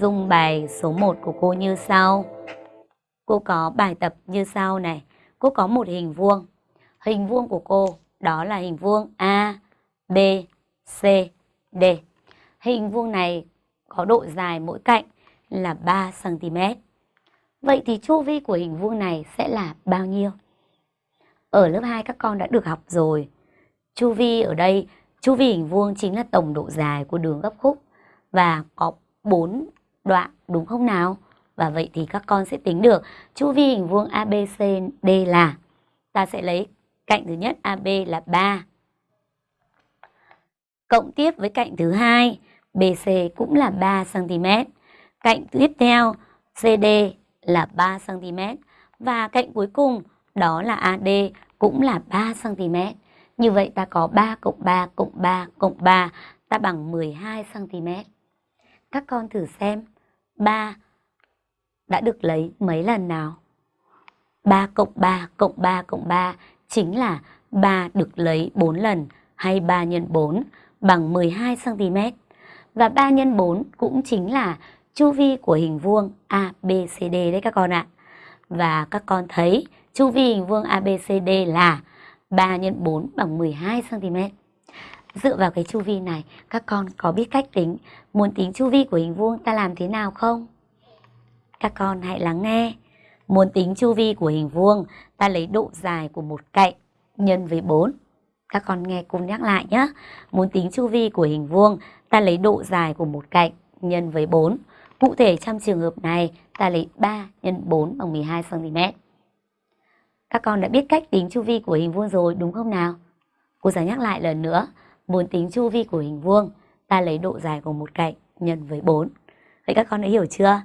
dung bài số 1 của cô như sau. Cô có bài tập như sau này. Cô có một hình vuông. Hình vuông của cô đó là hình vuông A, B, C, D. Hình vuông này có độ dài mỗi cạnh là 3 cm. Vậy thì chu vi của hình vuông này sẽ là bao nhiêu? Ở lớp 2 các con đã được học rồi. Chu vi ở đây, chu vi hình vuông chính là tổng độ dài của đường gấp khúc và có 4 đoạn, đúng không nào? Và vậy thì các con sẽ tính được chu vi hình vuông ABCD là, ta sẽ lấy cạnh thứ nhất AB là 3 cộng tiếp với cạnh thứ hai BC cũng là 3 cm. Cạnh tiếp theo CD là 3 cm và cạnh cuối cùng, đó là AD cũng là 3 cm. Như vậy ta có 3 cộng 3 cộng 3 cộng 3 ta bằng 12 cm. Các con thử xem 3 đã được lấy mấy lần nào? 3 cộng 3 cộng 3 cộng 3 chính là 3 được lấy 4 lần hay 3 nhân 4 bằng 12 cm. Và 3 nhân 4 cũng chính là chu vi của hình vuông ABCD đấy các con ạ. Và các con thấy chu vi hình vuông ABCD là 3 x 4 bằng 12 cm. Dựa vào cái chu vi này, các con có biết cách tính, muốn tính chu vi của hình vuông ta làm thế nào không? Các con hãy lắng nghe. Muốn tính chu vi của hình vuông, ta lấy độ dài của một cạnh nhân với 4. Các con nghe cùng nhắc lại nhé. Muốn tính chu vi của hình vuông, ta lấy độ dài của một cạnh nhân với 4. Cụ thể trong trường hợp này, ta lấy 3 nhân 4 bằng 12 cm. Các con đã biết cách tính chu vi của hình vuông rồi đúng không nào? Cô giải nhắc lại lần nữa. Muốn tính chu vi của hình vuông, ta lấy độ dài của một cạnh nhân với 4. Vậy các con đã hiểu chưa?